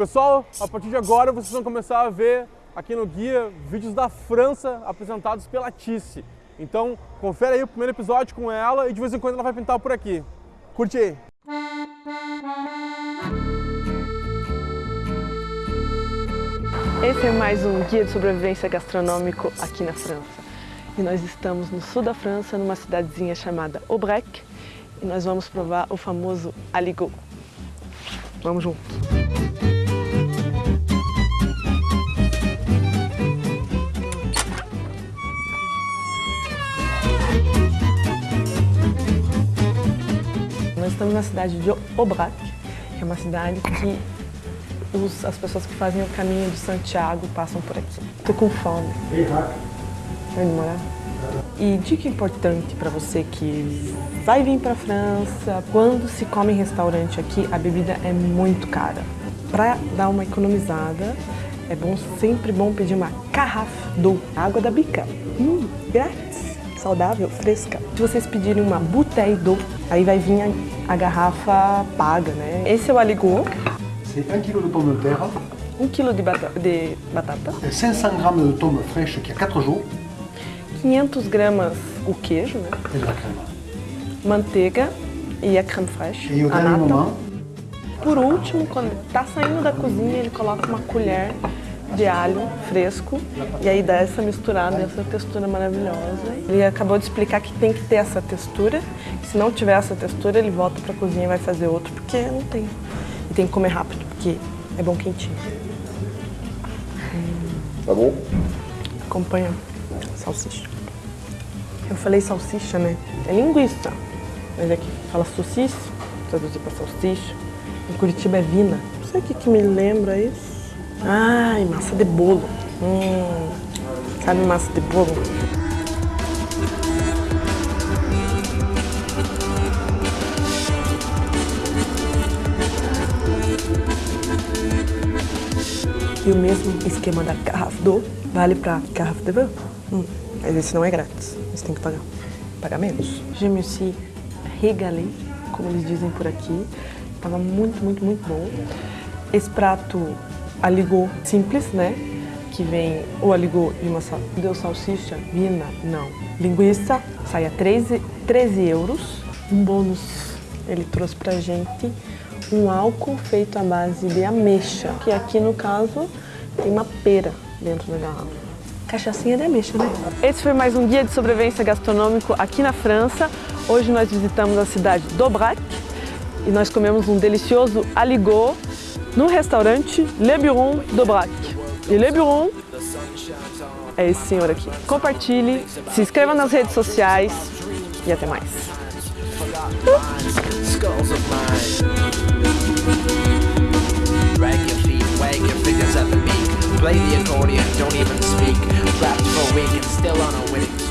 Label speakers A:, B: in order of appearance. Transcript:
A: Pessoal, a partir de agora vocês vão começar a ver aqui no guia vídeos da França apresentados pela Tice. Então, confere aí o primeiro episódio com ela e de vez em quando ela vai pintar por aqui. Curte aí!
B: Esse é mais um guia de sobrevivência gastronômico aqui na França. E nós estamos no sul da França, numa cidadezinha chamada Aubrec, e nós vamos provar o famoso aligot. Vamos juntos! Na cidade de Aubrac, que é uma cidade que os, as pessoas que fazem o caminho de Santiago passam por aqui. Tô com fome. Vai demorar? E dica importante para você que vai vir para França, quando se come em restaurante aqui, a bebida é muito cara. Para dar uma economizada, é bom, sempre bom pedir uma garrafa d'eau, água da bica. Hum, grátis, saudável, fresca. Se vocês pedirem uma bouteille d'eau, aí vai vir a, a, garrafa paga, né? Esse é o aligot.
C: C'est 1 kg de pommes de terre.
B: 1 kg de, bata de batata.
C: 500 g de tomes fraîches qui a 4 jours.
B: 500 gramas o queijo, né?
C: De la crème.
B: Manteiga e a creme fraiche.
C: E o
B: a
C: moment,
B: Por último, quando está saindo da cozinha, ele coloca uma colher de alho fresco e aí dá essa misturada, essa textura maravilhosa. Ele acabou de explicar que tem que ter essa textura, se não tiver essa textura, ele volta para a cozinha e vai fazer outro, porque não tem. E tem que comer rápido, porque é bom quentinho.
C: Tá bom?
B: Acompanha salsicha. Eu falei salsicha, né? É linguiça. Mas aqui fala saucisse, traduzir para salsicha. Em Curitiba é vina. Não sei o que, que me lembra isso. Ai, massa de bolo. Hum, sabe massa de bolo? E o mesmo esquema da garrafa d'eau vale para garrafa de vin. Hum, mas esse não é grátis, você tem que pagar. Pagar menos. Je me suis como eles dizem por aqui. Tava muito, muito, muito bom. Esse prato aligot simples, né? Que vem o aligot de uma. Deu salsicha? Vina? Não. Linguiça, sai a 13, 13 euros. Um bônus ele trouxe pra gente um álcool feito à base de ameixa, que aqui no caso tem uma pera dentro da garrafa. Cachaçinha de ameixa, né? Esse foi mais um guia de sobrevivência gastronômico aqui na França. Hoje nós visitamos a cidade d'Aubrac e nós comemos um delicioso aligot no restaurante Le Buron d'Aubrac. E Le Buron é esse senhor aqui. Compartilhe, se inscreva nas redes sociais e até mais.
D: Play the accordion, don't even speak. For a week and still on a winning